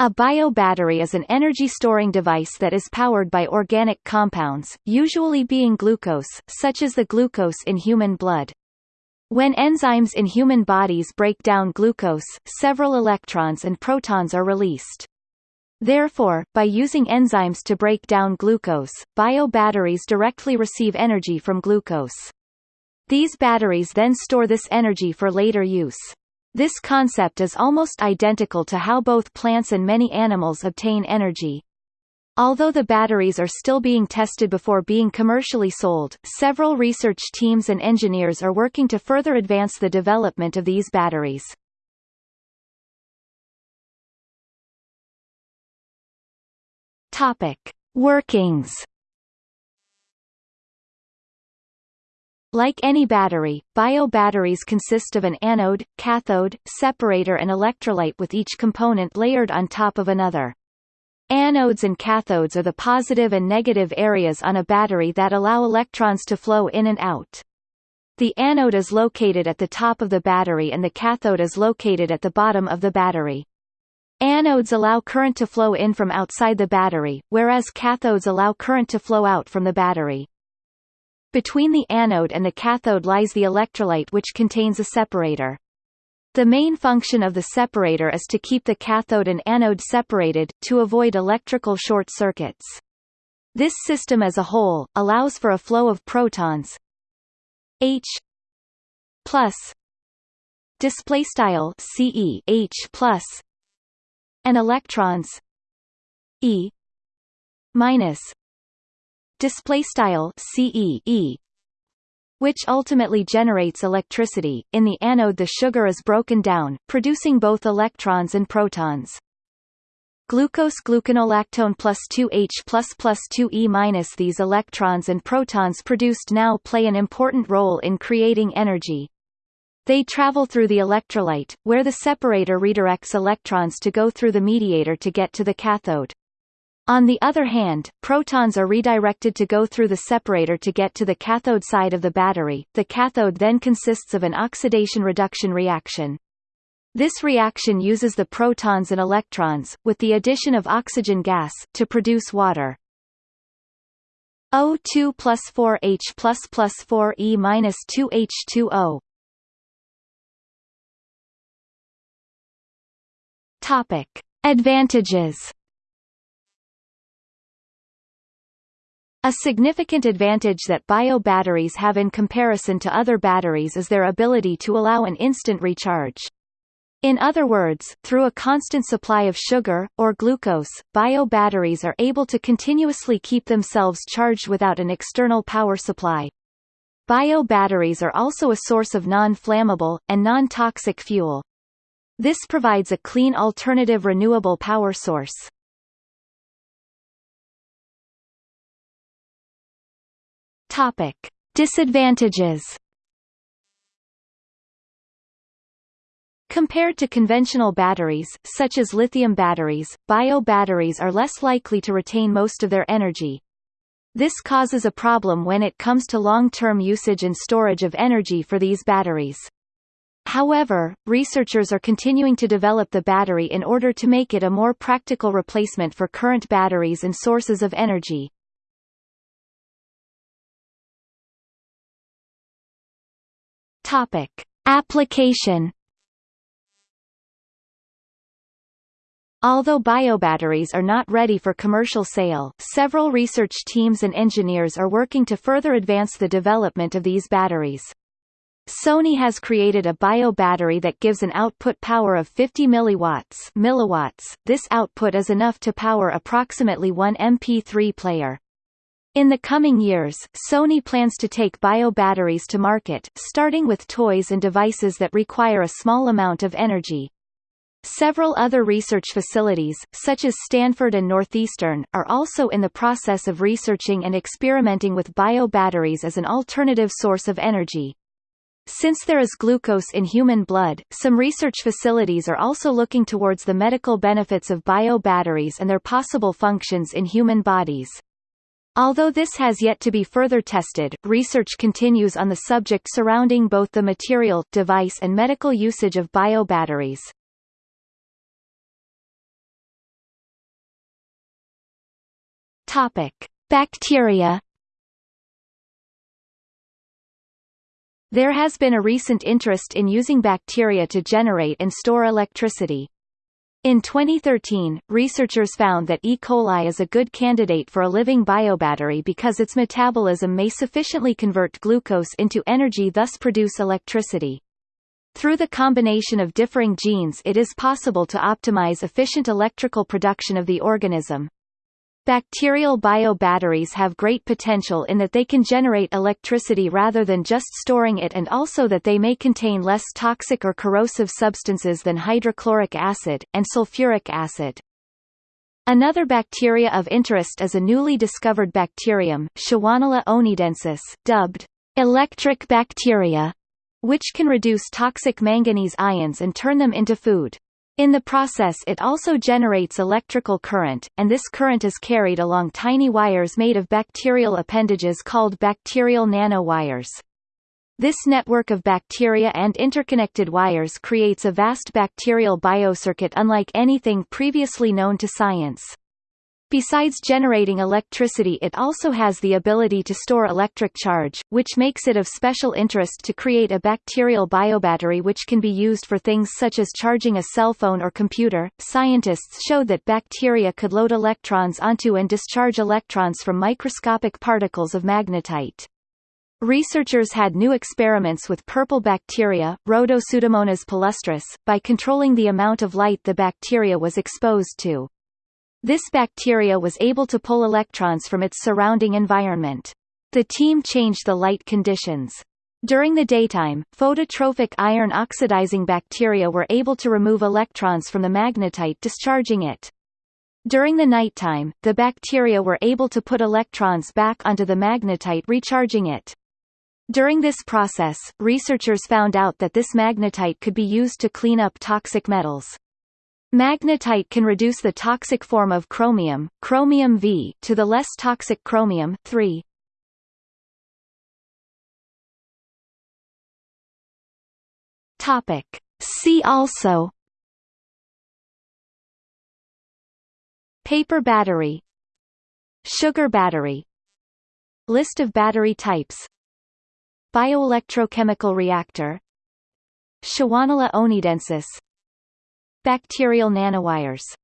A biobattery is an energy-storing device that is powered by organic compounds, usually being glucose, such as the glucose in human blood. When enzymes in human bodies break down glucose, several electrons and protons are released. Therefore, by using enzymes to break down glucose, biobatteries directly receive energy from glucose. These batteries then store this energy for later use. This concept is almost identical to how both plants and many animals obtain energy. Although the batteries are still being tested before being commercially sold, several research teams and engineers are working to further advance the development of these batteries. Topic: Workings Like any battery, biobatteries consist of an anode, cathode, separator and electrolyte with each component layered on top of another. Anodes and cathodes are the positive and negative areas on a battery that allow electrons to flow in and out. The anode is located at the top of the battery and the cathode is located at the bottom of the battery. Anodes allow current to flow in from outside the battery, whereas cathodes allow current to flow out from the battery. Between the anode and the cathode lies the electrolyte which contains a separator. The main function of the separator is to keep the cathode and anode separated, to avoid electrical short circuits. This system as a whole, allows for a flow of protons H plus displaystyle CE H plus and electrons E minus display style CE which ultimately generates electricity. In the anode the sugar is broken down, producing both electrons and protons. Glucose gluconolactone plus 2H plus plus 2E minus These electrons and protons produced now play an important role in creating energy. They travel through the electrolyte, where the separator redirects electrons to go through the mediator to get to the cathode. On the other hand, protons are redirected to go through the separator to get to the cathode side of the battery. The cathode then consists of an oxidation-reduction reaction. This reaction uses the protons and electrons, with the addition of oxygen gas, to produce water. O2 plus 4H plus plus 4E minus 2H2O. Topic. Advantages A significant advantage that bio-batteries have in comparison to other batteries is their ability to allow an instant recharge. In other words, through a constant supply of sugar, or glucose, bio-batteries are able to continuously keep themselves charged without an external power supply. Bio-batteries are also a source of non-flammable, and non-toxic fuel. This provides a clean alternative renewable power source. Topic: Disadvantages. Compared to conventional batteries, such as lithium batteries, bio-batteries are less likely to retain most of their energy. This causes a problem when it comes to long-term usage and storage of energy for these batteries. However, researchers are continuing to develop the battery in order to make it a more practical replacement for current batteries and sources of energy. Topic: Application Although biobatteries are not ready for commercial sale, several research teams and engineers are working to further advance the development of these batteries. Sony has created a bio battery that gives an output power of 50 milliwatts, milliwatts. This output is enough to power approximately one MP3 player. In the coming years, Sony plans to take bio-batteries to market, starting with toys and devices that require a small amount of energy. Several other research facilities, such as Stanford and Northeastern, are also in the process of researching and experimenting with bio-batteries as an alternative source of energy. Since there is glucose in human blood, some research facilities are also looking towards the medical benefits of bio-batteries and their possible functions in human bodies. Although this has yet to be further tested, research continues on the subject surrounding both the material, device and medical usage of biobatteries. Topic: Bacteria There has been a recent interest in using bacteria to generate and store electricity, in 2013, researchers found that E. coli is a good candidate for a living biobattery because its metabolism may sufficiently convert glucose into energy thus produce electricity. Through the combination of differing genes it is possible to optimize efficient electrical production of the organism. Bacterial biobatteries have great potential in that they can generate electricity rather than just storing it and also that they may contain less toxic or corrosive substances than hydrochloric acid, and sulfuric acid. Another bacteria of interest is a newly discovered bacterium, Shewanella oneidensis, dubbed electric bacteria, which can reduce toxic manganese ions and turn them into food. In the process it also generates electrical current, and this current is carried along tiny wires made of bacterial appendages called bacterial nanowires. This network of bacteria and interconnected wires creates a vast bacterial biocircuit unlike anything previously known to science. Besides generating electricity it also has the ability to store electric charge, which makes it of special interest to create a bacterial biobattery which can be used for things such as charging a cell phone or computer. Scientists showed that bacteria could load electrons onto and discharge electrons from microscopic particles of magnetite. Researchers had new experiments with purple bacteria, Rhodopseudomonas palustris, by controlling the amount of light the bacteria was exposed to. This bacteria was able to pull electrons from its surrounding environment. The team changed the light conditions. During the daytime, phototrophic iron oxidizing bacteria were able to remove electrons from the magnetite discharging it. During the nighttime, the bacteria were able to put electrons back onto the magnetite recharging it. During this process, researchers found out that this magnetite could be used to clean up toxic metals. Magnetite can reduce the toxic form of chromium, chromium V, to the less toxic chromium 3. Topic. See also. Paper battery. Sugar battery. List of battery types. Bioelectrochemical reactor. Shewanella oneidensis Bacterial nanowires